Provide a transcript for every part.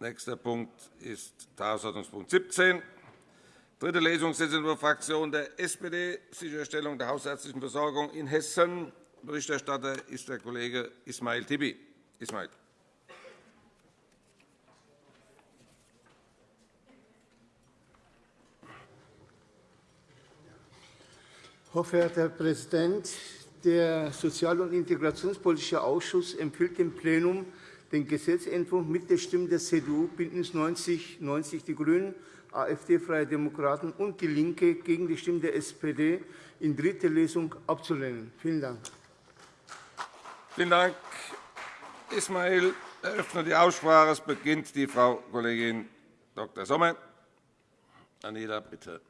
Nächster Punkt ist Tagesordnungspunkt 17, dritte Lesung Gesetzentwurf der SPD, Sicherstellung der hausärztlichen Versorgung in Hessen. Berichterstatter ist der Kollege Ismail Tibi. Ismail. Hochverehrter Herr Präsident, der Sozial- und Integrationspolitische Ausschuss empfiehlt dem Plenum, den Gesetzentwurf mit der Stimme der CDU, BÜNDNIS 90 90 die GRÜNEN, AfD, Freie Demokraten und DIE LINKE gegen die Stimme der SPD in dritter Lesung abzulehnen. Vielen Dank. Vielen Dank, Ismail. Ich eröffne die Aussprache. Es beginnt die Frau Kollegin Dr. Sommer. Anita, bitte.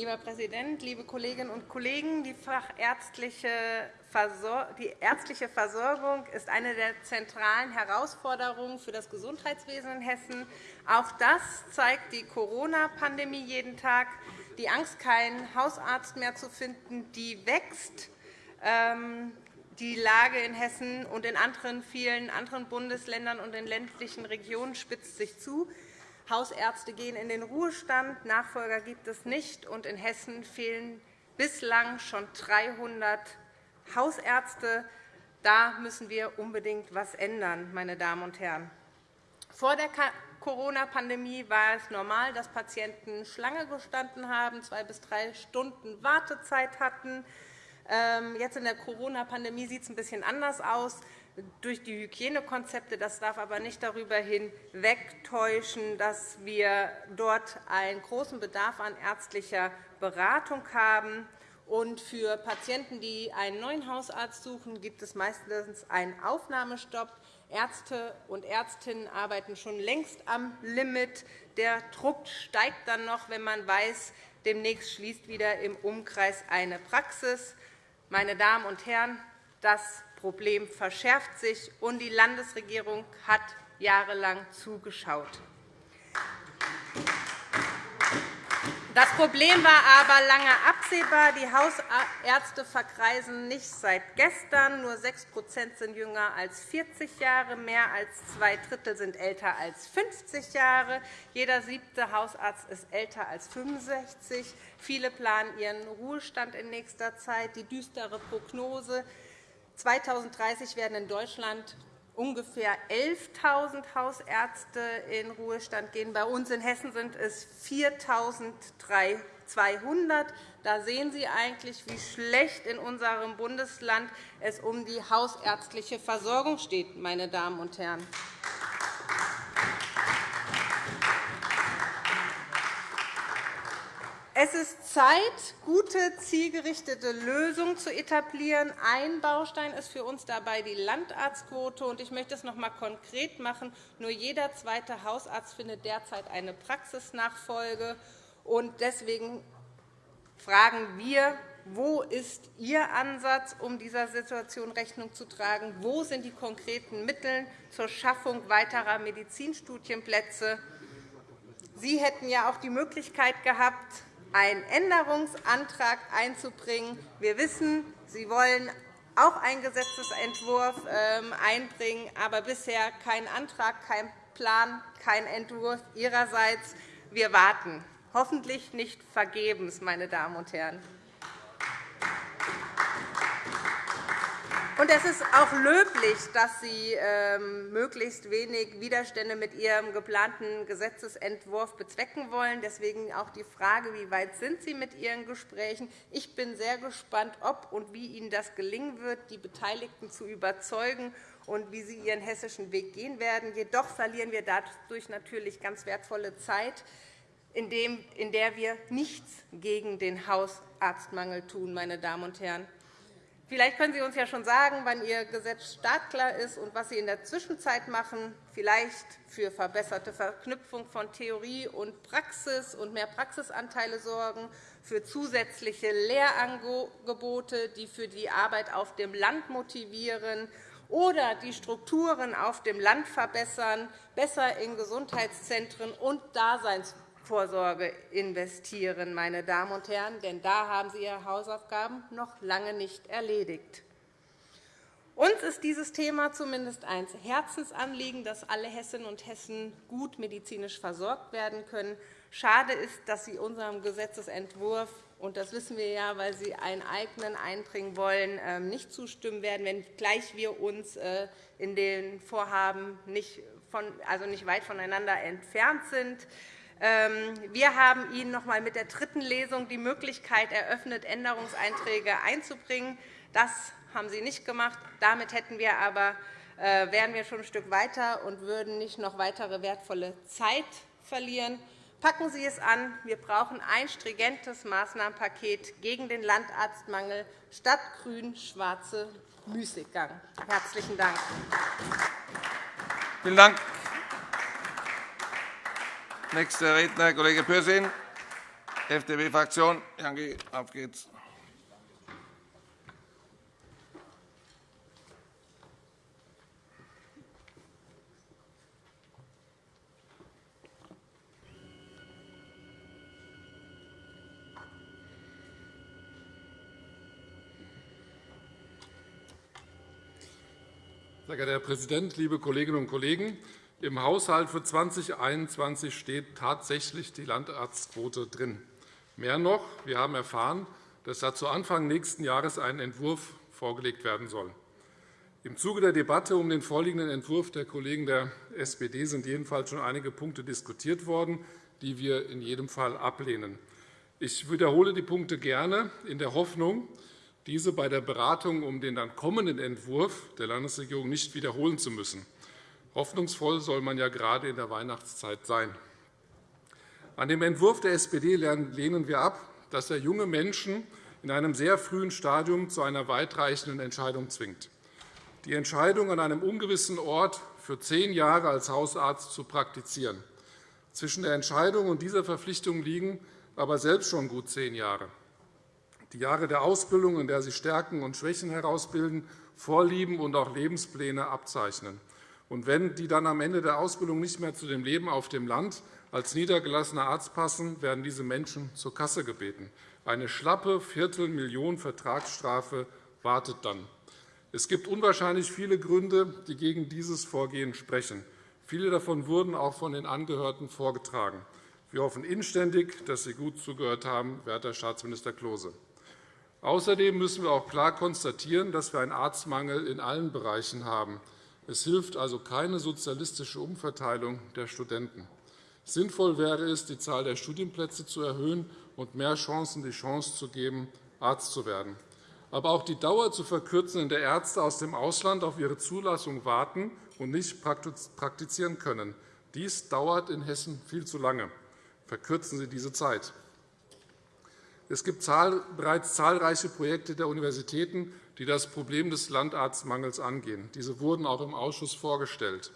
Lieber Präsident, liebe Kolleginnen und Kollegen! Die, die ärztliche Versorgung ist eine der zentralen Herausforderungen für das Gesundheitswesen in Hessen. Auch das zeigt die Corona-Pandemie jeden Tag. Die Angst, keinen Hausarzt mehr zu finden, die wächst. Ähm, die Lage in Hessen und in anderen, vielen anderen Bundesländern und in ländlichen Regionen spitzt sich zu. Hausärzte gehen in den Ruhestand, Nachfolger gibt es nicht, und in Hessen fehlen bislang schon 300 Hausärzte. Da müssen wir unbedingt etwas ändern, meine Damen und Herren. Vor der Corona-Pandemie war es normal, dass Patienten Schlange gestanden haben, zwei bis drei Stunden Wartezeit hatten. Ähm, jetzt in der Corona-Pandemie sieht es ein bisschen anders aus durch die Hygienekonzepte. Das darf aber nicht darüber hinwegtäuschen, dass wir dort einen großen Bedarf an ärztlicher Beratung haben. Und für Patienten, die einen neuen Hausarzt suchen, gibt es meistens einen Aufnahmestopp. Ärzte und Ärztinnen arbeiten schon längst am Limit. Der Druck steigt dann noch, wenn man weiß, demnächst schließt wieder im Umkreis eine Praxis. Meine Damen und Herren, das Problem verschärft sich, und die Landesregierung hat jahrelang zugeschaut. Das Problem war aber lange absehbar. Die Hausärzte verkreisen nicht seit gestern. Nur 6% sind jünger als 40 Jahre. Mehr als zwei Drittel sind älter als 50 Jahre. Jeder siebte Hausarzt ist älter als 65. Viele planen ihren Ruhestand in nächster Zeit. Die düstere Prognose 2030 werden in Deutschland ungefähr 11.000 Hausärzte in Ruhestand gehen. Bei uns in Hessen sind es 4.200. Da sehen Sie eigentlich, wie schlecht in unserem Bundesland es um die hausärztliche Versorgung steht, meine Damen und Herren. Es ist Zeit, gute, zielgerichtete Lösungen zu etablieren. Ein Baustein ist für uns dabei die Landarztquote. Ich möchte es noch einmal konkret machen. Nur jeder zweite Hausarzt findet derzeit eine Praxisnachfolge. Deswegen fragen wir, wo ist Ihr Ansatz, um dieser Situation Rechnung zu tragen? Wo sind die konkreten Mittel zur Schaffung weiterer Medizinstudienplätze? Sie hätten ja auch die Möglichkeit gehabt, einen Änderungsantrag einzubringen. Wir wissen, Sie wollen auch einen Gesetzentwurf ähm, einbringen, aber bisher kein Antrag, kein Plan, kein Entwurf Ihrerseits. Wir warten, hoffentlich nicht vergebens, meine Damen und Herren. Es ist auch löblich, dass Sie ähm, möglichst wenig Widerstände mit Ihrem geplanten Gesetzentwurf bezwecken wollen. Deswegen auch die Frage, wie weit sind Sie mit Ihren Gesprächen? Ich bin sehr gespannt, ob und wie Ihnen das gelingen wird, die Beteiligten zu überzeugen und wie Sie Ihren hessischen Weg gehen werden. Jedoch verlieren wir dadurch natürlich ganz wertvolle Zeit, in der wir nichts gegen den Hausarztmangel tun. Meine Damen und Herren. Vielleicht können Sie uns ja schon sagen, wann Ihr Gesetz startklar ist und was Sie in der Zwischenzeit machen, vielleicht für verbesserte Verknüpfung von Theorie und Praxis und mehr Praxisanteile sorgen, für zusätzliche Lehrangebote, die für die Arbeit auf dem Land motivieren oder die Strukturen auf dem Land verbessern, besser in Gesundheitszentren und Daseinsvorsorge investieren, meine Damen und Herren. Denn da haben Sie Ihre Hausaufgaben noch lange nicht erledigt. Uns ist dieses Thema zumindest ein Herzensanliegen, dass alle Hessinnen und Hessen gut medizinisch versorgt werden können. Schade ist, dass Sie unserem Gesetzentwurf und das wissen wir ja, weil Sie einen eigenen einbringen wollen, ähm, nicht zustimmen werden, wenngleich wir uns äh, in den Vorhaben nicht, von, also nicht weit voneinander entfernt sind. Ähm, wir haben Ihnen noch einmal mit der dritten Lesung die Möglichkeit eröffnet, Änderungseinträge einzubringen. Das haben Sie nicht gemacht. Damit hätten wir aber, äh, wären wir schon ein Stück weiter und würden nicht noch weitere wertvolle Zeit verlieren. Packen Sie es an. Wir brauchen ein stringentes Maßnahmenpaket gegen den Landarztmangel statt grün-schwarze Müßiggang. – Herzlichen Dank. Vielen Dank. Nächster Redner, Kollege Pürsün, FDP-Fraktion. Auf geht's. Sehr geehrter Herr Präsident, liebe Kolleginnen und Kollegen! Im Haushalt für 2021 steht tatsächlich die Landarztquote drin. Mehr noch, wir haben erfahren, dass dazu Anfang nächsten Jahres ein Entwurf vorgelegt werden soll. Im Zuge der Debatte um den vorliegenden Entwurf der Kollegen der SPD sind jedenfalls schon einige Punkte diskutiert worden, die wir in jedem Fall ablehnen. Ich wiederhole die Punkte gerne in der Hoffnung, diese bei der Beratung um den dann kommenden Entwurf der Landesregierung nicht wiederholen zu müssen. Hoffnungsvoll soll man ja gerade in der Weihnachtszeit sein. An dem Entwurf der SPD lehnen wir ab, dass er junge Menschen in einem sehr frühen Stadium zu einer weitreichenden Entscheidung zwingt. Die Entscheidung, an einem ungewissen Ort für zehn Jahre als Hausarzt zu praktizieren. Zwischen der Entscheidung und dieser Verpflichtung liegen aber selbst schon gut zehn Jahre die Jahre der Ausbildung, in der sie Stärken und Schwächen herausbilden, Vorlieben und auch Lebenspläne abzeichnen. Und wenn die dann am Ende der Ausbildung nicht mehr zu dem Leben auf dem Land als niedergelassener Arzt passen, werden diese Menschen zur Kasse gebeten. Eine schlappe Viertelmillion Vertragsstrafe wartet dann. Es gibt unwahrscheinlich viele Gründe, die gegen dieses Vorgehen sprechen. Viele davon wurden auch von den Angehörten vorgetragen. Wir hoffen inständig, dass Sie gut zugehört haben, werter Staatsminister Klose. Außerdem müssen wir auch klar konstatieren, dass wir einen Arztmangel in allen Bereichen haben. Es hilft also keine sozialistische Umverteilung der Studenten. Sinnvoll wäre es, die Zahl der Studienplätze zu erhöhen und mehr Chancen die Chance zu geben, Arzt zu werden. Aber auch die Dauer zu verkürzen, in der Ärzte aus dem Ausland auf ihre Zulassung warten und nicht praktizieren können. Dies dauert in Hessen viel zu lange. Verkürzen Sie diese Zeit. Es gibt bereits zahlreiche Projekte der Universitäten, die das Problem des Landarztmangels angehen. Diese wurden auch im Ausschuss vorgestellt.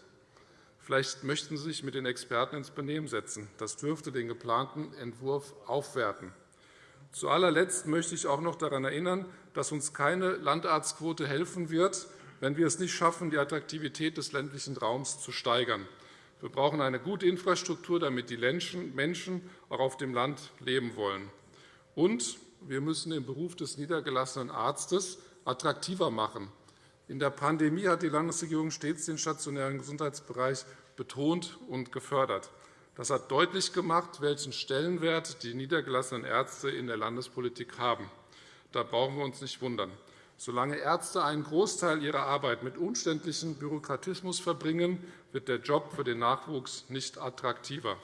Vielleicht möchten Sie sich mit den Experten ins Benehmen setzen. Das dürfte den geplanten Entwurf aufwerten. Zu allerletzt möchte ich auch noch daran erinnern, dass uns keine Landarztquote helfen wird, wenn wir es nicht schaffen, die Attraktivität des ländlichen Raums zu steigern. Wir brauchen eine gute Infrastruktur, damit die Menschen auch auf dem Land leben wollen. Und wir müssen den Beruf des niedergelassenen Arztes attraktiver machen. In der Pandemie hat die Landesregierung stets den stationären Gesundheitsbereich betont und gefördert. Das hat deutlich gemacht, welchen Stellenwert die niedergelassenen Ärzte in der Landespolitik haben. Da brauchen wir uns nicht wundern. Solange Ärzte einen Großteil ihrer Arbeit mit umständlichem Bürokratismus verbringen, wird der Job für den Nachwuchs nicht attraktiver.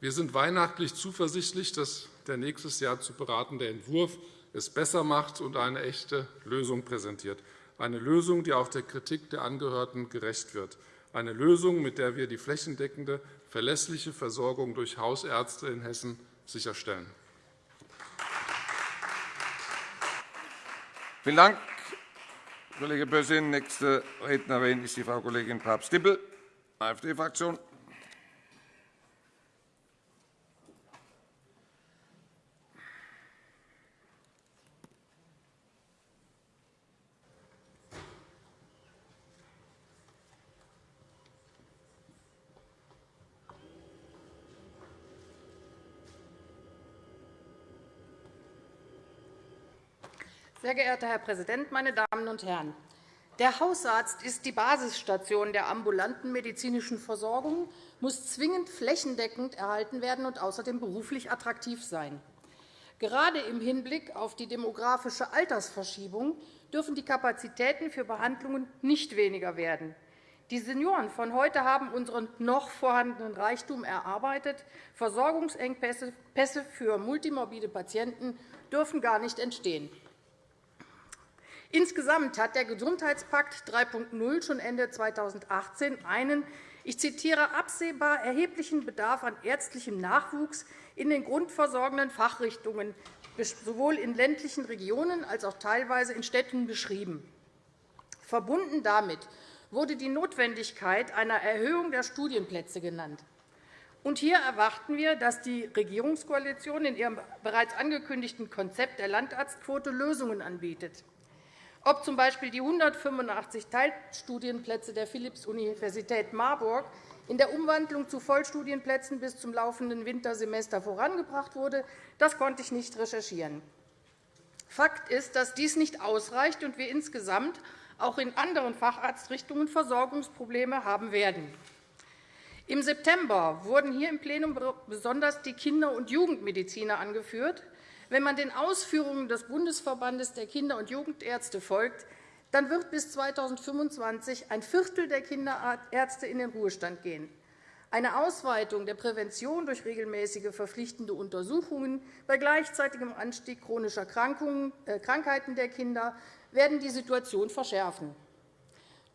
Wir sind weihnachtlich zuversichtlich, dass der nächstes Jahr zu beratende Entwurf es besser macht und eine echte Lösung präsentiert, eine Lösung, die auch der Kritik der Angehörten gerecht wird, eine Lösung, mit der wir die flächendeckende, verlässliche Versorgung durch Hausärzte in Hessen sicherstellen. Vielen Dank, Kollege Bössin. Nächste Rednerin ist die Frau Kollegin Papst-Dippel, AfD-Fraktion. Geehrter Herr Präsident, meine Damen und Herren! Der Hausarzt ist die Basisstation der ambulanten medizinischen Versorgung, muss zwingend flächendeckend erhalten werden und außerdem beruflich attraktiv sein. Gerade im Hinblick auf die demografische Altersverschiebung dürfen die Kapazitäten für Behandlungen nicht weniger werden. Die Senioren von heute haben unseren noch vorhandenen Reichtum erarbeitet. Versorgungsengpässe für multimorbide Patienten dürfen gar nicht entstehen. Insgesamt hat der Gesundheitspakt 3.0 schon Ende 2018 einen, ich zitiere, absehbar erheblichen Bedarf an ärztlichem Nachwuchs in den grundversorgenden Fachrichtungen sowohl in ländlichen Regionen als auch teilweise in Städten beschrieben. Verbunden damit wurde die Notwendigkeit einer Erhöhung der Studienplätze genannt. Und hier erwarten wir, dass die Regierungskoalition in ihrem bereits angekündigten Konzept der Landarztquote Lösungen anbietet ob z.B. die 185 Teilstudienplätze der Philipps-Universität Marburg in der Umwandlung zu Vollstudienplätzen bis zum laufenden Wintersemester vorangebracht wurde, das konnte ich nicht recherchieren. Fakt ist, dass dies nicht ausreicht und wir insgesamt auch in anderen Facharztrichtungen Versorgungsprobleme haben werden. Im September wurden hier im Plenum besonders die Kinder- und Jugendmediziner angeführt. Wenn man den Ausführungen des Bundesverbandes der Kinder- und Jugendärzte folgt, dann wird bis 2025 ein Viertel der Kinderärzte in den Ruhestand gehen. Eine Ausweitung der Prävention durch regelmäßige verpflichtende Untersuchungen bei gleichzeitigem Anstieg chronischer äh, Krankheiten der Kinder werden die Situation verschärfen.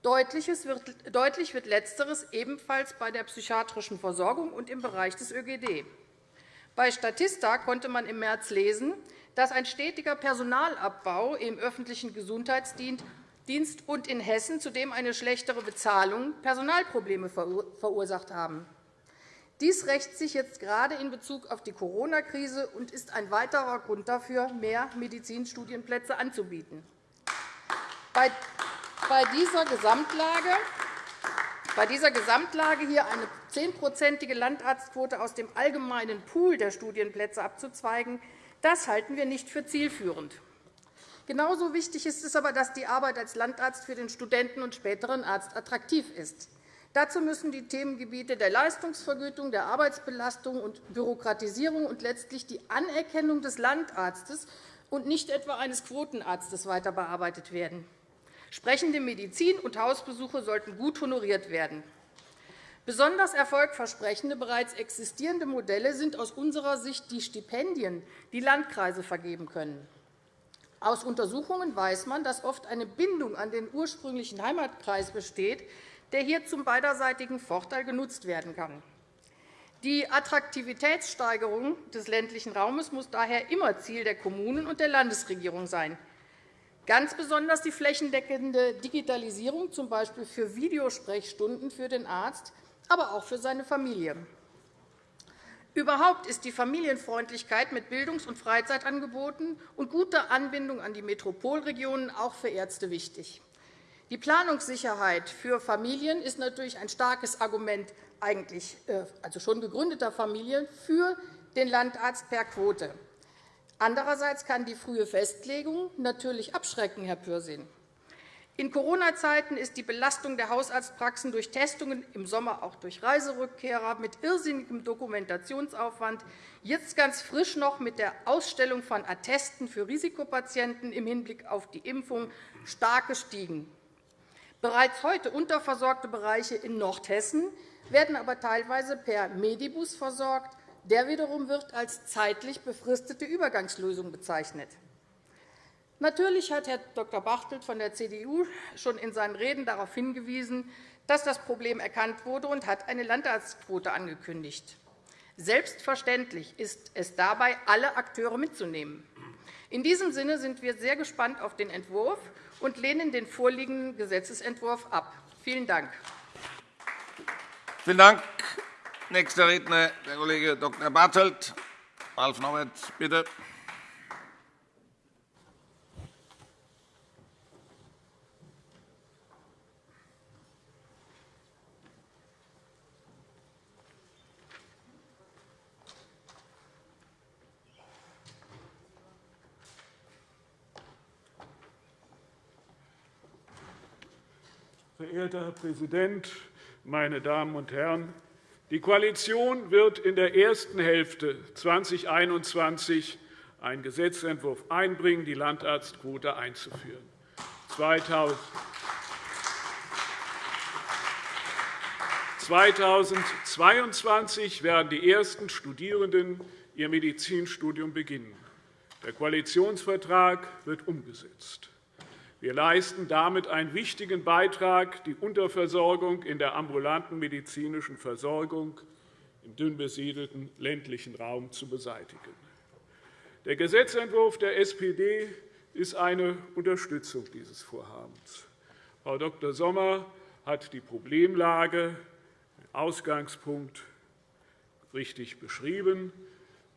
Deutlich wird Letzteres ebenfalls bei der psychiatrischen Versorgung und im Bereich des ÖGD. Bei Statista konnte man im März lesen, dass ein stetiger Personalabbau im öffentlichen Gesundheitsdienst und in Hessen zudem eine schlechtere Bezahlung Personalprobleme verursacht haben. Dies rächt sich jetzt gerade in Bezug auf die Corona-Krise und ist ein weiterer Grund dafür, mehr Medizinstudienplätze anzubieten. Bei dieser Gesamtlage bei dieser Gesamtlage hier eine zehnprozentige Landarztquote aus dem allgemeinen Pool der Studienplätze abzuzweigen, das halten wir nicht für zielführend. Genauso wichtig ist es aber, dass die Arbeit als Landarzt für den Studenten und späteren Arzt attraktiv ist. Dazu müssen die Themengebiete der Leistungsvergütung, der Arbeitsbelastung und Bürokratisierung und letztlich die Anerkennung des Landarztes und nicht etwa eines Quotenarztes weiter bearbeitet werden. Sprechende Medizin und Hausbesuche sollten gut honoriert werden. Besonders erfolgversprechende bereits existierende Modelle sind aus unserer Sicht die Stipendien, die Landkreise vergeben können. Aus Untersuchungen weiß man, dass oft eine Bindung an den ursprünglichen Heimatkreis besteht, der hier zum beiderseitigen Vorteil genutzt werden kann. Die Attraktivitätssteigerung des ländlichen Raumes muss daher immer Ziel der Kommunen und der Landesregierung sein. Ganz besonders die flächendeckende Digitalisierung, z. B. für Videosprechstunden für den Arzt, aber auch für seine Familie. Überhaupt ist die Familienfreundlichkeit mit Bildungs- und Freizeitangeboten und guter Anbindung an die Metropolregionen auch für Ärzte wichtig. Die Planungssicherheit für Familien ist natürlich ein starkes Argument eigentlich äh, also schon gegründeter Familien für den Landarzt per Quote. Andererseits kann die frühe Festlegung natürlich abschrecken, Herr Pürsün. In Corona-Zeiten ist die Belastung der Hausarztpraxen durch Testungen, im Sommer auch durch Reiserückkehrer mit irrsinnigem Dokumentationsaufwand, jetzt ganz frisch noch mit der Ausstellung von Attesten für Risikopatienten im Hinblick auf die Impfung stark gestiegen. Bereits heute unterversorgte Bereiche in Nordhessen werden aber teilweise per Medibus versorgt, der wiederum wird als zeitlich befristete Übergangslösung bezeichnet. Natürlich hat Herr Dr. Bartelt von der CDU schon in seinen Reden darauf hingewiesen, dass das Problem erkannt wurde und hat eine Landarztquote angekündigt. Selbstverständlich ist es dabei, alle Akteure mitzunehmen. In diesem Sinne sind wir sehr gespannt auf den Entwurf und lehnen den vorliegenden Gesetzentwurf ab. Vielen Dank. Vielen Dank. Nächster Redner der Kollege Dr. Bartelt. Ralf Norbert, bitte. Verehrter Herr Präsident, meine Damen und Herren! Die Koalition wird in der ersten Hälfte 2021 einen Gesetzentwurf einbringen, die Landarztquote einzuführen. 2022 werden die ersten Studierenden ihr Medizinstudium beginnen. Der Koalitionsvertrag wird umgesetzt. Wir leisten damit einen wichtigen Beitrag, die Unterversorgung in der ambulanten medizinischen Versorgung im dünn besiedelten ländlichen Raum zu beseitigen. Der Gesetzentwurf der SPD ist eine Unterstützung dieses Vorhabens. Frau Dr. Sommer hat die Problemlage, den Ausgangspunkt richtig beschrieben.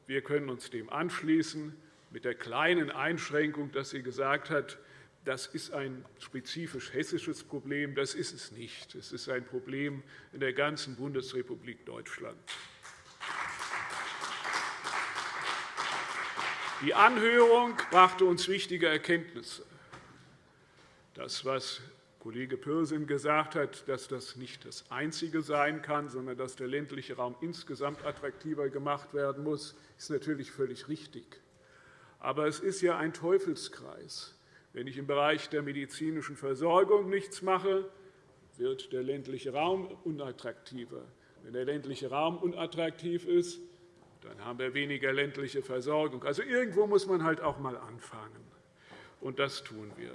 Wir können uns dem anschließen, mit der kleinen Einschränkung, dass sie gesagt hat, das ist ein spezifisch hessisches Problem. Das ist es nicht. Es ist ein Problem in der ganzen Bundesrepublik Deutschland. Die Anhörung brachte uns wichtige Erkenntnisse. Das, was Kollege Pürsün gesagt hat, dass das nicht das Einzige sein kann, sondern dass der ländliche Raum insgesamt attraktiver gemacht werden muss, ist natürlich völlig richtig. Aber es ist ja ein Teufelskreis. Wenn ich im Bereich der medizinischen Versorgung nichts mache, wird der ländliche Raum unattraktiver. Wenn der ländliche Raum unattraktiv ist, dann haben wir weniger ländliche Versorgung. Also irgendwo muss man halt auch einmal anfangen. Und das tun wir.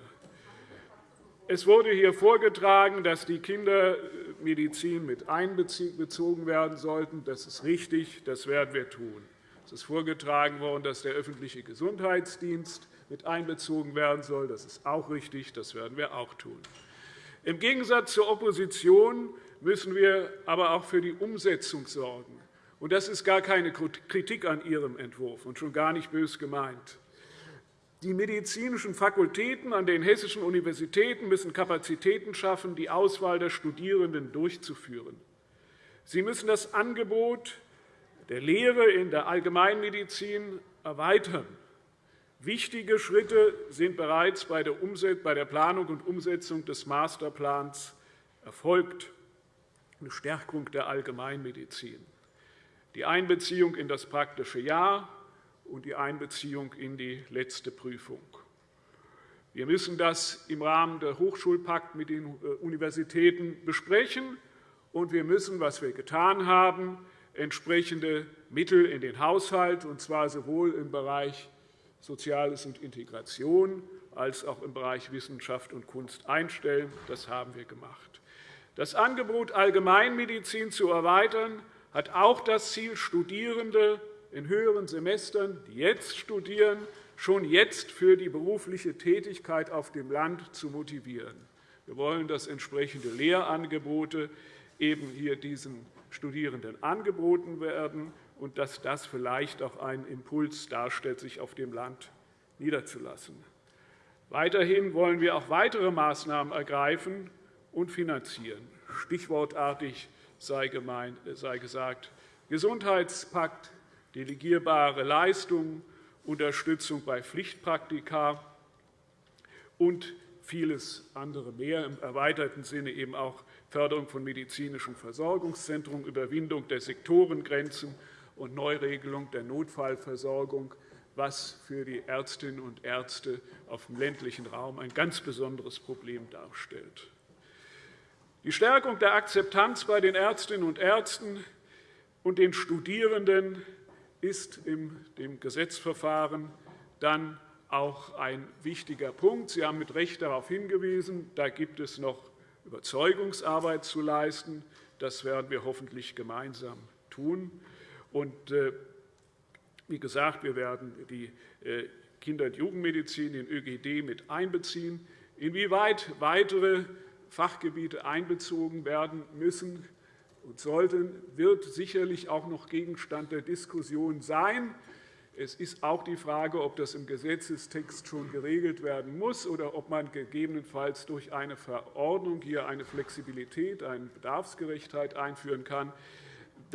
Es wurde hier vorgetragen, dass die Kindermedizin mit einbezogen werden sollten. Das ist richtig, das werden wir tun. Es ist vorgetragen worden, dass der öffentliche Gesundheitsdienst mit einbezogen werden soll. Das ist auch richtig, das werden wir auch tun. Im Gegensatz zur Opposition müssen wir aber auch für die Umsetzung sorgen. Das ist gar keine Kritik an Ihrem Entwurf und schon gar nicht bös gemeint. Die medizinischen Fakultäten an den hessischen Universitäten müssen Kapazitäten schaffen, die Auswahl der Studierenden durchzuführen. Sie müssen das Angebot der Lehre in der Allgemeinmedizin erweitern. Wichtige Schritte sind bereits bei der Planung und Umsetzung des Masterplans erfolgt, eine Stärkung der Allgemeinmedizin, die Einbeziehung in das praktische Jahr und die Einbeziehung in die letzte Prüfung. Wir müssen das im Rahmen der Hochschulpakt mit den äh, Universitäten besprechen, und wir müssen, was wir getan haben, entsprechende Mittel in den Haushalt, und zwar sowohl im Bereich Soziales und Integration als auch im Bereich Wissenschaft und Kunst einstellen. Das haben wir gemacht. Das Angebot Allgemeinmedizin zu erweitern hat auch das Ziel, Studierende in höheren Semestern, die jetzt studieren, schon jetzt für die berufliche Tätigkeit auf dem Land zu motivieren. Wir wollen, dass entsprechende Lehrangebote eben hier diesen Studierenden angeboten werden und dass das vielleicht auch einen Impuls darstellt, sich auf dem Land niederzulassen. Weiterhin wollen wir auch weitere Maßnahmen ergreifen und finanzieren. Stichwortartig sei gesagt Gesundheitspakt, delegierbare Leistungen, Unterstützung bei Pflichtpraktika und vieles andere mehr, im erweiterten Sinne eben auch Förderung von medizinischen Versorgungszentren, Überwindung der Sektorengrenzen und Neuregelung der Notfallversorgung, was für die Ärztinnen und Ärzte auf dem ländlichen Raum ein ganz besonderes Problem darstellt. Die Stärkung der Akzeptanz bei den Ärztinnen und Ärzten und den Studierenden ist in dem Gesetzverfahren dann auch ein wichtiger Punkt. Sie haben mit Recht darauf hingewiesen, da gibt es noch Überzeugungsarbeit zu leisten. Das werden wir hoffentlich gemeinsam tun. Und, äh, wie gesagt, wir werden die äh, Kinder- und Jugendmedizin, den ÖGD, mit einbeziehen. Inwieweit weitere Fachgebiete einbezogen werden müssen und sollten, wird sicherlich auch noch Gegenstand der Diskussion sein. Es ist auch die Frage, ob das im Gesetzestext schon geregelt werden muss oder ob man gegebenenfalls durch eine Verordnung hier eine Flexibilität, eine Bedarfsgerechtheit einführen kann.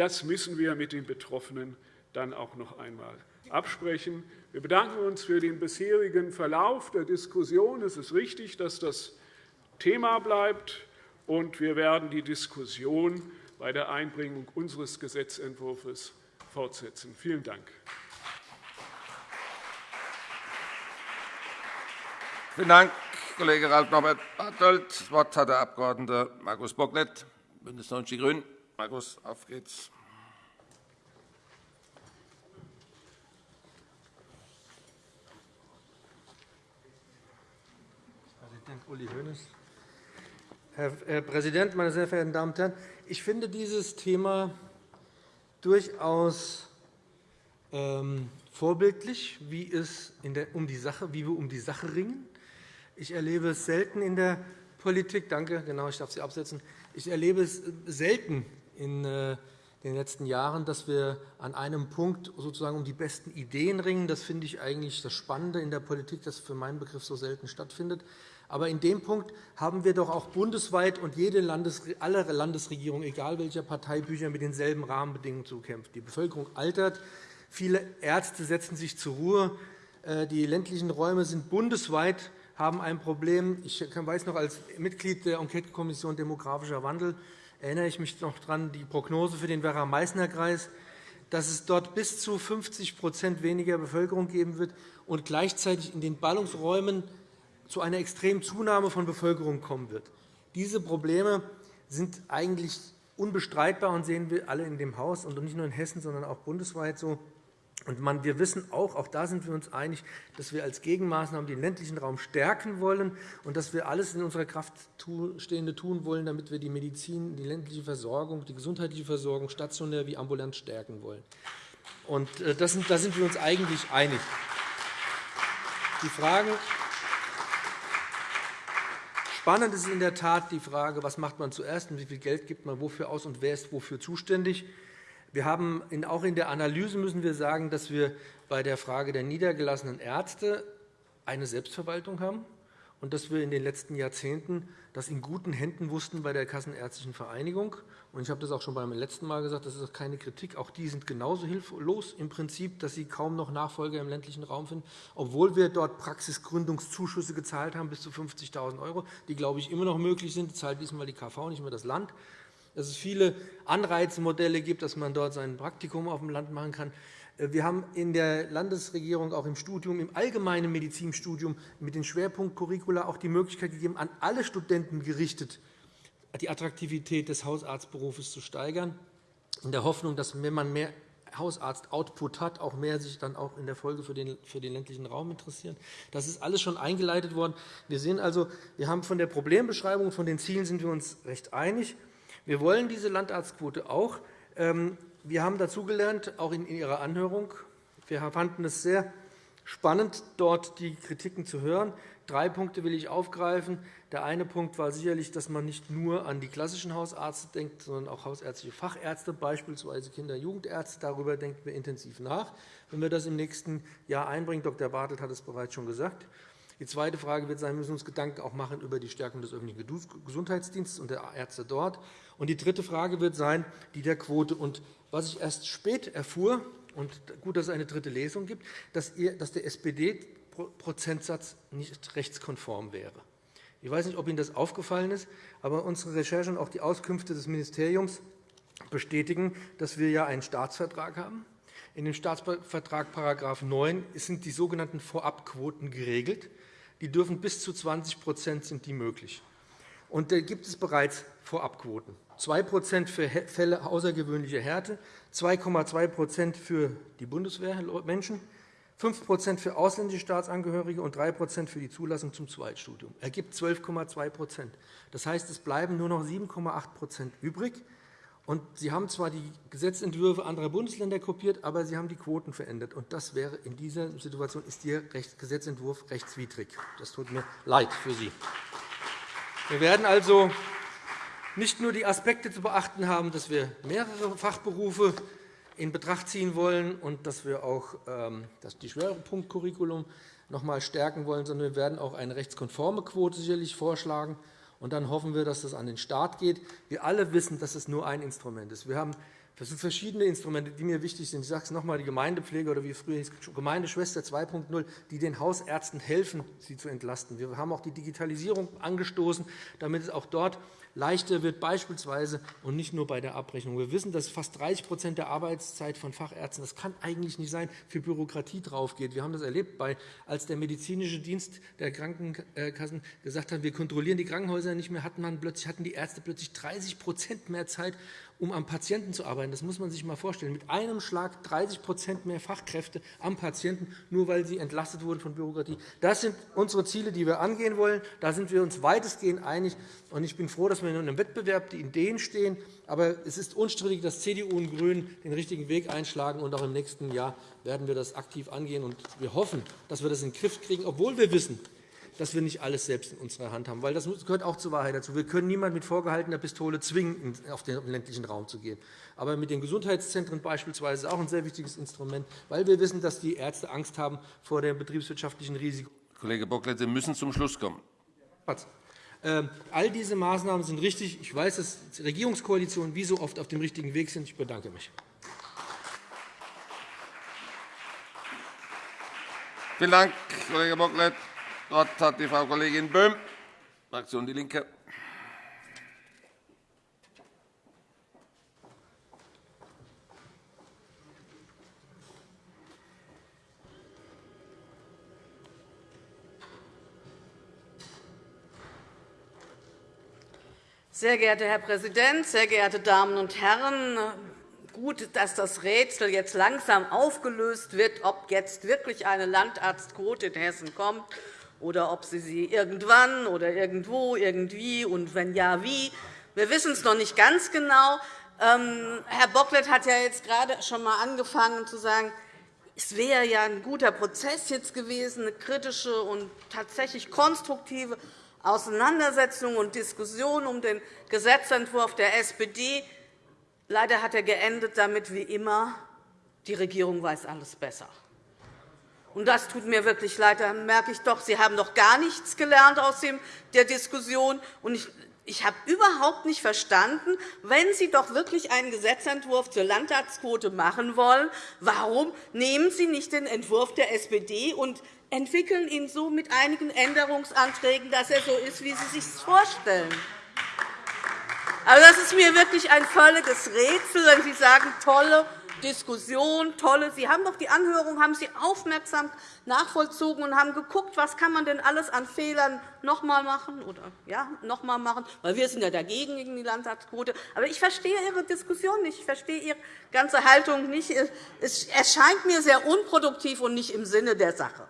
Das müssen wir mit den Betroffenen dann auch noch einmal absprechen. Wir bedanken uns für den bisherigen Verlauf der Diskussion. Es ist richtig, dass das Thema bleibt. und wir werden die Diskussion bei der Einbringung unseres Gesetzentwurfs fortsetzen. Vielen Dank. Vielen Dank, Kollege Ralf Norbert Bartelt. Das Wort hat der Abg. Markus Bocklet, BÜNDNIS 90 die GRÜNEN. Markus, auf geht's. Präsident Uli Hoeneß. Herr Präsident, meine sehr verehrten Damen und Herren! Ich finde dieses Thema durchaus ähm, vorbildlich, wie, es um die Sache, wie wir um die Sache ringen. Ich erlebe es selten in der Politik. Danke, genau, ich darf Sie absetzen. Ich erlebe es selten in äh, den letzten Jahren, dass wir an einem Punkt sozusagen um die besten Ideen ringen. Das finde ich eigentlich das Spannende in der Politik, das für meinen Begriff so selten stattfindet. Aber in dem Punkt haben wir doch auch bundesweit und jede Landes alle Landesregierungen, egal welcher Parteibücher, mit denselben Rahmenbedingungen zu kämpfen. Die Bevölkerung altert, viele Ärzte setzen sich zur Ruhe, äh, die ländlichen Räume sind bundesweit haben ein Problem. Ich weiß noch, als Mitglied der Enquetekommission Demografischer Wandel erinnere ich mich noch daran, die Prognose für den Werra-Meißner-Kreis, dass es dort bis zu 50% weniger Bevölkerung geben wird und gleichzeitig in den Ballungsräumen zu einer extremen Zunahme von Bevölkerung kommen wird. Diese Probleme sind eigentlich unbestreitbar und sehen wir alle in dem Haus, und nicht nur in Hessen, sondern auch bundesweit so. Und wir wissen auch, auch da sind wir uns einig, dass wir als Gegenmaßnahmen den ländlichen Raum stärken wollen und dass wir alles in unserer Kraft Stehende tun wollen, damit wir die Medizin, die ländliche Versorgung, die gesundheitliche Versorgung stationär wie ambulant stärken wollen. Und äh, das sind, da sind wir uns eigentlich einig. Die Fragen Spannend ist in der Tat die Frage, was macht man zuerst und wie viel Geld gibt man wofür aus und wer ist wofür zuständig. Wir haben auch in der Analyse müssen wir sagen, dass wir bei der Frage der niedergelassenen Ärzte eine Selbstverwaltung haben und dass wir in den letzten Jahrzehnten das in guten Händen wussten bei der Kassenärztlichen Vereinigung. Ich habe das auch schon beim letzten Mal gesagt, das ist keine Kritik. Auch die sind genauso hilflos im Prinzip, dass sie kaum noch Nachfolger im ländlichen Raum finden, obwohl wir dort Praxisgründungszuschüsse gezahlt haben bis zu 50.000 €, die, glaube ich, immer noch möglich sind. Das zahlt diesmal die KV, nicht mehr das Land dass es viele Anreizmodelle gibt, dass man dort sein Praktikum auf dem Land machen kann. Äh, wir haben in der Landesregierung auch im Studium, im allgemeinen Medizinstudium mit den Schwerpunktcurricula auch die Möglichkeit gegeben, an alle Studenten gerichtet, die Attraktivität des Hausarztberufes zu steigern, in der Hoffnung, dass, wenn man mehr Hausarzt-Output hat, auch mehr sich dann auch in der Folge für den, für den ländlichen Raum interessieren. Das ist alles schon eingeleitet worden. Wir sehen also, wir haben von der Problembeschreibung von den Zielen sind wir uns recht einig. Wir wollen diese Landarztquote auch. Ähm, wir haben dazugelernt, auch in Ihrer Anhörung. Wir fanden es sehr spannend, dort die Kritiken zu hören. Drei Punkte will ich aufgreifen. Der eine Punkt war sicherlich, dass man nicht nur an die klassischen Hausärzte denkt, sondern auch hausärztliche Fachärzte, beispielsweise Kinder- und Jugendärzte. Darüber denken wir intensiv nach. Wenn wir das im nächsten Jahr einbringen, Dr. Bartelt hat es bereits schon gesagt, die zweite Frage wird sein, wir müssen uns Gedanken auch machen über die Stärkung des öffentlichen Gesundheitsdienstes und der Ärzte dort. Und die dritte Frage wird sein, die der Quote. Und was ich erst spät erfuhr, und gut, dass es eine dritte Lesung gibt, dass der SPD-Prozentsatz nicht rechtskonform wäre. Ich weiß nicht, ob Ihnen das aufgefallen ist, aber unsere Recherchen und auch die Auskünfte des Ministeriums bestätigen, dass wir ja einen Staatsvertrag haben. In dem Staatsvertrag § 9 sind die sogenannten Vorabquoten geregelt. Die dürfen bis zu 20% sind die möglich. Und da gibt es bereits Vorabquoten. 2% für Fälle außergewöhnlicher Härte, 2,2% für die Bundeswehrmenschen, 5% für ausländische Staatsangehörige und 3% für die Zulassung zum Zweitstudium. Ergibt 12,2% Das heißt, es bleiben nur noch 7,8% übrig. Und Sie haben zwar die Gesetzentwürfe anderer Bundesländer kopiert, aber Sie haben die Quoten verändert. Und das wäre in dieser Situation ist Ihr Gesetzentwurf rechtswidrig. Das tut mir leid für Sie. Wir werden also nicht nur die Aspekte zu beachten haben, dass wir mehrere Fachberufe in Betracht ziehen wollen und dass wir auch ähm, das die Schwerpunktcurriculum noch einmal stärken wollen, sondern wir werden auch eine rechtskonforme Quote sicherlich vorschlagen. Und dann hoffen wir, dass das an den Start geht. Wir alle wissen, dass es nur ein Instrument ist. Wir haben Das sind verschiedene Instrumente, die mir wichtig sind. Ich sage es noch einmal, die Gemeindepflege oder wie früher hieß, Gemeindeschwester 2.0, die den Hausärzten helfen, sie zu entlasten. Wir haben auch die Digitalisierung angestoßen, damit es auch dort leichter wird, beispielsweise und nicht nur bei der Abrechnung. Wir wissen, dass fast 30% der Arbeitszeit von Fachärzten, das kann eigentlich nicht sein, für Bürokratie draufgeht. Wir haben das erlebt, als der medizinische Dienst der Krankenkassen gesagt hat, wir kontrollieren die Krankenhäuser nicht mehr, hatten, man plötzlich, hatten die Ärzte plötzlich 30% mehr Zeit, um am Patienten zu arbeiten. Das muss man sich einmal vorstellen. Mit einem Schlag 30% mehr Fachkräfte am Patienten, nur weil sie entlastet wurden von Bürokratie. Das sind unsere Ziele, die wir angehen wollen. Da sind wir uns weitestgehend einig. Ich bin froh, dass wir in einem Wettbewerb die Ideen stehen. Aber es ist unstrittig, dass CDU und GRÜNE den richtigen Weg einschlagen. Und auch im nächsten Jahr werden wir das aktiv angehen. Und wir hoffen, dass wir das in den Griff kriegen, obwohl wir wissen, dass wir nicht alles selbst in unserer Hand haben. Weil das gehört auch zur Wahrheit dazu. Wir können niemanden mit vorgehaltener Pistole zwingen, auf den ländlichen Raum zu gehen. Aber mit den Gesundheitszentren beispielsweise ist auch ein sehr wichtiges Instrument, weil wir wissen, dass die Ärzte Angst haben vor dem betriebswirtschaftlichen Risiko. Kollege Bocklet, Sie müssen zum Schluss kommen. Ähm, all diese Maßnahmen sind richtig. Ich weiß, dass die Regierungskoalitionen wie so oft auf dem richtigen Weg sind. Ich bedanke mich. Vielen Dank, Kollege Bocklet. Das Wort hat die Frau Kollegin Böhm, Fraktion DIE LINKE. Sehr geehrter Herr Präsident, sehr geehrte Damen und Herren! Gut, dass das Rätsel jetzt langsam aufgelöst wird, ob jetzt wirklich eine Landarztquote in Hessen kommt oder ob Sie sie irgendwann oder irgendwo, irgendwie und wenn ja, wie. Wir wissen es noch nicht ganz genau. Ähm, Herr Bocklet hat ja jetzt gerade schon einmal angefangen zu sagen, es wäre ja ein guter Prozess jetzt gewesen, eine kritische und tatsächlich konstruktive Auseinandersetzung und Diskussion um den Gesetzentwurf der SPD. Leider hat er geendet damit wie immer, die Regierung weiß alles besser. Und das tut mir wirklich leid. Da merke ich doch, Sie haben doch gar nichts gelernt aus der Diskussion. Und ich ich habe überhaupt nicht verstanden, wenn Sie doch wirklich einen Gesetzentwurf zur Landtagsquote machen wollen, warum nehmen Sie nicht den Entwurf der SPD und entwickeln ihn so mit einigen Änderungsanträgen, dass er so ist, wie Sie sich vorstellen. Also, das ist mir wirklich ein völliges Rätsel, wenn Sie sagen, tolle Diskussion, tolle. Sie haben doch die Anhörung haben Sie aufmerksam nachvollzogen und haben geguckt, was kann man denn alles an Fehlern noch einmal machen oder ja, noch einmal machen, weil wir sind ja dagegen gegen die Landtagsquote. Aber ich verstehe Ihre Diskussion nicht. Ich verstehe Ihre ganze Haltung nicht. Es erscheint mir sehr unproduktiv und nicht im Sinne der Sache.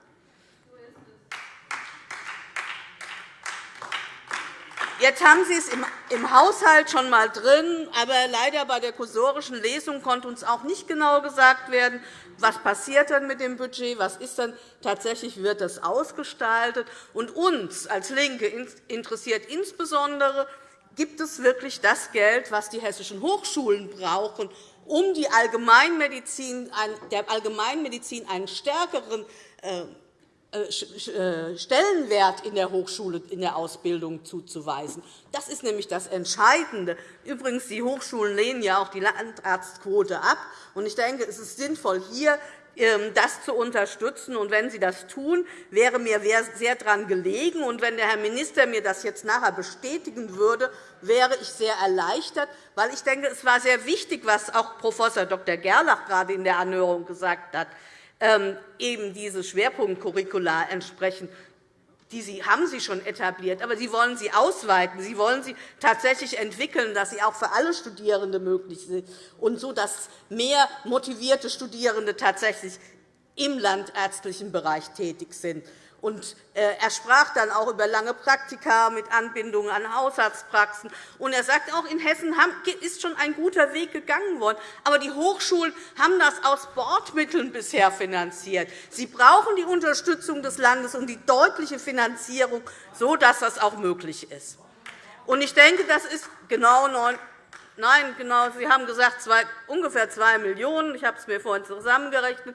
Jetzt haben Sie es im Haushalt schon einmal drin, aber leider bei der kursorischen Lesung konnte uns auch nicht genau gesagt werden, was passiert dann mit dem Budget, was ist dann tatsächlich wird das ausgestaltet. Und uns als LINKE interessiert insbesondere, gibt es wirklich das Geld, das die hessischen Hochschulen brauchen, um der Allgemeinmedizin einen stärkeren äh, Stellenwert in der Hochschule, in der Ausbildung zuzuweisen. Das ist nämlich das Entscheidende. Übrigens, die Hochschulen lehnen ja auch die Landarztquote ab. Ich denke, es ist sinnvoll, hier ähm, das zu unterstützen. Und wenn Sie das tun, wäre mir sehr daran gelegen. Und wenn der Herr Minister mir das jetzt nachher bestätigen würde, wäre ich sehr erleichtert, weil ich denke, es war sehr wichtig, was auch Prof. Dr. Gerlach gerade in der Anhörung gesagt hat. Ähm, eben diese Schwerpunktcurricula entsprechen. Die haben Sie schon etabliert, aber Sie wollen sie ausweiten. Sie wollen sie tatsächlich entwickeln, dass sie auch für alle Studierende möglich sind, und so, dass mehr motivierte Studierende tatsächlich im landärztlichen Bereich tätig sind. Und äh, er sprach dann auch über lange Praktika mit Anbindung an Hausarztpraxen. Und er sagt, auch in Hessen ist schon ein guter Weg gegangen worden. Aber die Hochschulen haben das aus Bordmitteln bisher finanziert. Sie brauchen die Unterstützung des Landes und die deutliche Finanzierung, sodass das auch möglich ist. Und ich denke, das ist genau neun Nein, genau. Sie haben gesagt, ungefähr 2 Millionen €. Ich habe es mir vorhin zusammengerechnet.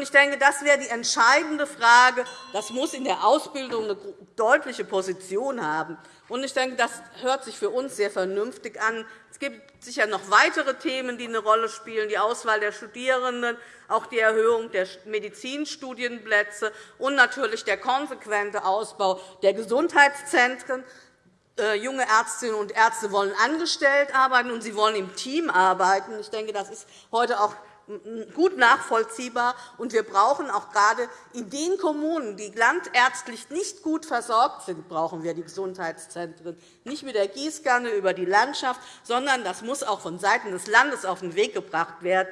Ich denke, das wäre die entscheidende Frage. Das muss in der Ausbildung eine deutliche Position haben. Ich denke, das hört sich für uns sehr vernünftig an. Es gibt sicher noch weitere Themen, die eine Rolle spielen, die Auswahl der Studierenden, auch die Erhöhung der Medizinstudienplätze und natürlich der konsequente Ausbau der Gesundheitszentren. Äh, junge Ärztinnen und Ärzte wollen angestellt arbeiten, und sie wollen im Team arbeiten. Ich denke, das ist heute auch gut nachvollziehbar. Und wir brauchen auch gerade in den Kommunen, die landärztlich nicht gut versorgt sind, brauchen wir die Gesundheitszentren. Nicht mit der Gießkanne über die Landschaft, sondern das muss auch vonseiten des Landes auf den Weg gebracht werden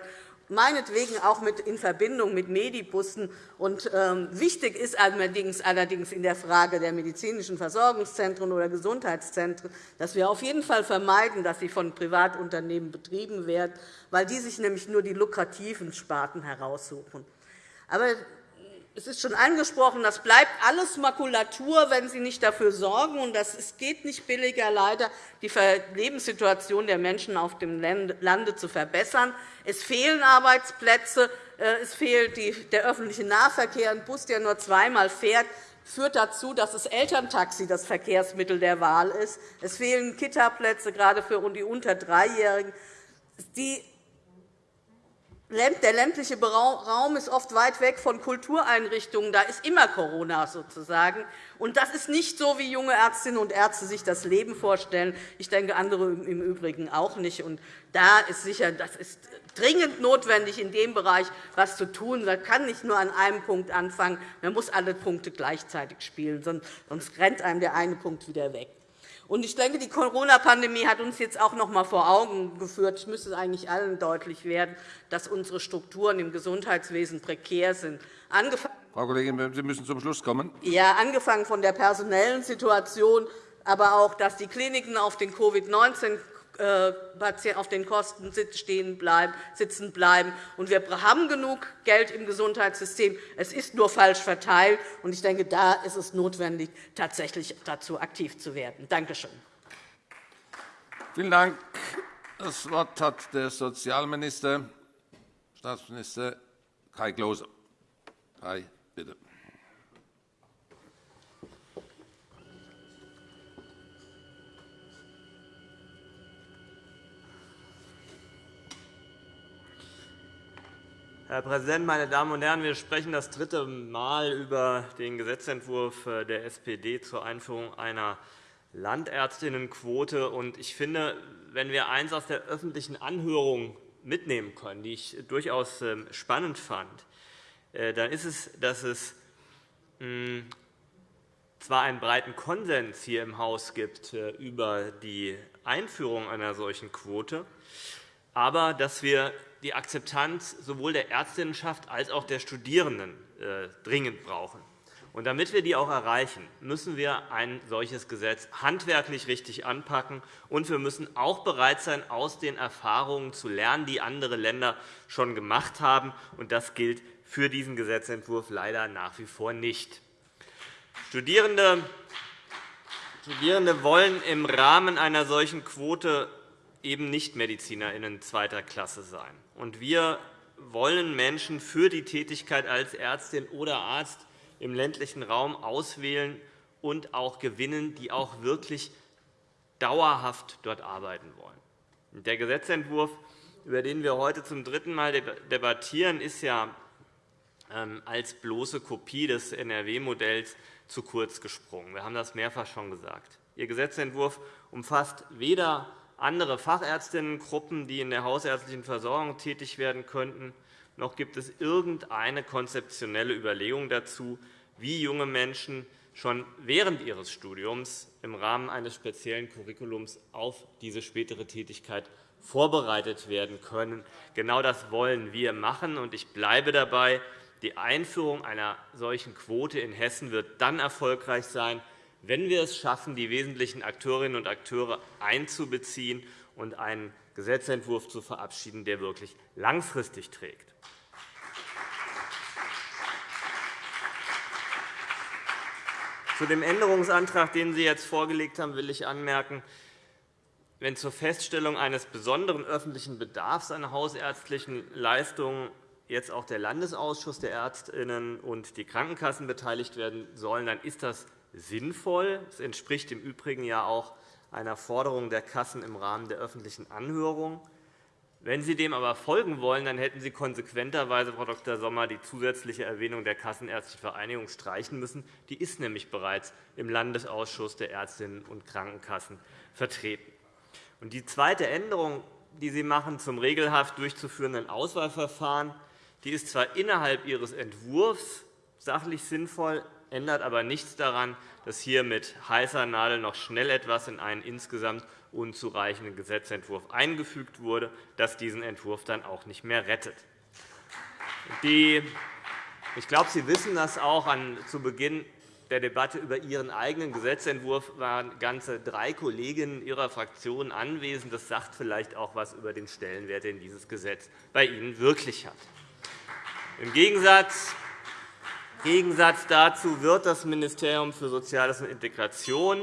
meinetwegen auch in Verbindung mit Medibussen. Ähm, wichtig ist allerdings, allerdings in der Frage der medizinischen Versorgungszentren oder Gesundheitszentren, dass wir auf jeden Fall vermeiden, dass sie von Privatunternehmen betrieben werden, weil die sich nämlich nur die lukrativen Sparten heraussuchen. Aber es ist schon angesprochen, das bleibt alles Makulatur, wenn Sie nicht dafür sorgen. Und es geht nicht billiger, leider die Lebenssituation der Menschen auf dem Lande zu verbessern. Es fehlen Arbeitsplätze, äh, es fehlt der öffentliche Nahverkehr. Ein Bus, der nur zweimal fährt, führt dazu, dass das Elterntaxi das Verkehrsmittel der Wahl ist. Es fehlen Kitaplätze, gerade für die unter Dreijährigen. Die der ländliche Raum ist oft weit weg von Kultureinrichtungen. Da ist immer Corona sozusagen. Und das ist nicht so, wie junge Ärztinnen und Ärzte sich das Leben vorstellen. Ich denke, andere im Übrigen auch nicht. Und da ist sicher, das ist dringend notwendig, in dem Bereich etwas zu tun. Man kann nicht nur an einem Punkt anfangen. Man muss alle Punkte gleichzeitig spielen, sonst rennt einem der eine Punkt wieder weg. Ich denke, die Corona-Pandemie hat uns jetzt auch noch einmal vor Augen geführt, es müsste eigentlich allen deutlich werden, dass unsere Strukturen im Gesundheitswesen prekär sind. Frau Kollegin, Sie müssen zum Schluss kommen. Ja, angefangen von der personellen Situation, aber auch, dass die Kliniken auf den Covid-19 äh, auf den Kosten sitzen bleiben. wir haben genug Geld im Gesundheitssystem. Es ist nur falsch verteilt. Ich denke, da ist es notwendig, tatsächlich dazu aktiv zu werden. Danke schön. Vielen Dank. Das Wort hat der Sozialminister, Staatsminister Kai Klose. Kai, bitte. Herr Präsident, meine Damen und Herren! Wir sprechen das dritte Mal über den Gesetzentwurf der SPD zur Einführung einer Landärztinnenquote. Ich finde, wenn wir eines aus der öffentlichen Anhörung mitnehmen können, die ich durchaus ähm, spannend fand, äh, dann ist es, dass es hm, zwar einen breiten Konsens hier im Haus gibt äh, über die Einführung einer solchen Quote, aber dass wir die Akzeptanz sowohl der Ärztinnenschaft als auch der Studierenden äh, dringend brauchen. Und damit wir die auch erreichen, müssen wir ein solches Gesetz handwerklich richtig anpacken. Und wir müssen auch bereit sein, aus den Erfahrungen zu lernen, die andere Länder schon gemacht haben. Und das gilt für diesen Gesetzentwurf leider nach wie vor nicht. Studierende Studierende wollen im Rahmen einer solchen Quote eben nicht MedizinerInnen zweiter Klasse sein. Und wir wollen Menschen für die Tätigkeit als Ärztin oder Arzt im ländlichen Raum auswählen und auch gewinnen, die auch wirklich dauerhaft dort arbeiten wollen. Der Gesetzentwurf, über den wir heute zum dritten Mal debattieren, ist ja ähm, als bloße Kopie des NRW-Modells zu kurz gesprungen. Wir haben das mehrfach schon gesagt. Ihr Gesetzentwurf umfasst weder andere Fachärztinnengruppen, die in der hausärztlichen Versorgung tätig werden könnten, noch gibt es irgendeine konzeptionelle Überlegung dazu, wie junge Menschen schon während ihres Studiums im Rahmen eines speziellen Curriculums auf diese spätere Tätigkeit vorbereitet werden können. Genau das wollen wir machen. Ich bleibe dabei, die Einführung einer solchen Quote in Hessen wird dann erfolgreich sein, wenn wir es schaffen, die wesentlichen Akteurinnen und Akteure einzubeziehen und einen Gesetzentwurf zu verabschieden, der wirklich langfristig trägt. Zu dem Änderungsantrag, den Sie jetzt vorgelegt haben, will ich anmerken, wenn zur Feststellung eines besonderen öffentlichen Bedarfs an hausärztlichen Leistungen jetzt auch der Landesausschuss der Ärztinnen und die Krankenkassen beteiligt werden sollen, dann ist das sinnvoll. Es entspricht im Übrigen ja auch einer Forderung der Kassen im Rahmen der öffentlichen Anhörung. Wenn Sie dem aber folgen wollen, dann hätten Sie konsequenterweise, Frau Dr. Sommer, die zusätzliche Erwähnung der Kassenärztlichen Vereinigung streichen müssen. Die ist nämlich bereits im Landesausschuss der Ärztinnen und Krankenkassen vertreten. Die zweite Änderung, die Sie machen zum regelhaft durchzuführenden Auswahlverfahren, die ist zwar innerhalb Ihres Entwurfs sachlich sinnvoll, ändert aber nichts daran, dass hier mit heißer Nadel noch schnell etwas in einen insgesamt unzureichenden Gesetzentwurf eingefügt wurde, das diesen Entwurf dann auch nicht mehr rettet. Ich glaube, Sie wissen das auch. Zu Beginn der Debatte über Ihren eigenen Gesetzentwurf waren ganze drei Kolleginnen Ihrer Fraktion anwesend. Das sagt vielleicht auch etwas über den Stellenwert, den dieses Gesetz bei Ihnen wirklich hat. Im Gegensatz dazu wird das Ministerium für Soziales und Integration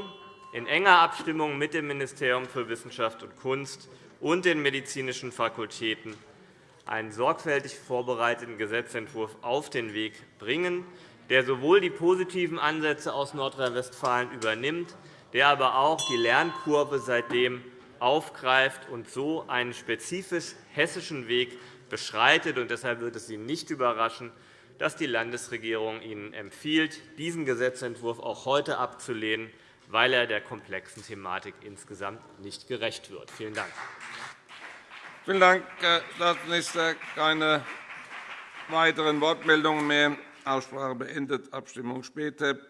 in enger Abstimmung mit dem Ministerium für Wissenschaft und Kunst und den medizinischen Fakultäten einen sorgfältig vorbereiteten Gesetzentwurf auf den Weg bringen, der sowohl die positiven Ansätze aus Nordrhein-Westfalen übernimmt, der aber auch die Lernkurve seitdem aufgreift und so einen spezifisch hessischen Weg beschreitet. Deshalb wird es Sie nicht überraschen, dass die Landesregierung Ihnen empfiehlt, diesen Gesetzentwurf auch heute abzulehnen weil er der komplexen Thematik insgesamt nicht gerecht wird. Vielen Dank. Vielen Dank, Herr Staatsminister. Keine weiteren Wortmeldungen mehr. Aussprache beendet. Abstimmung später.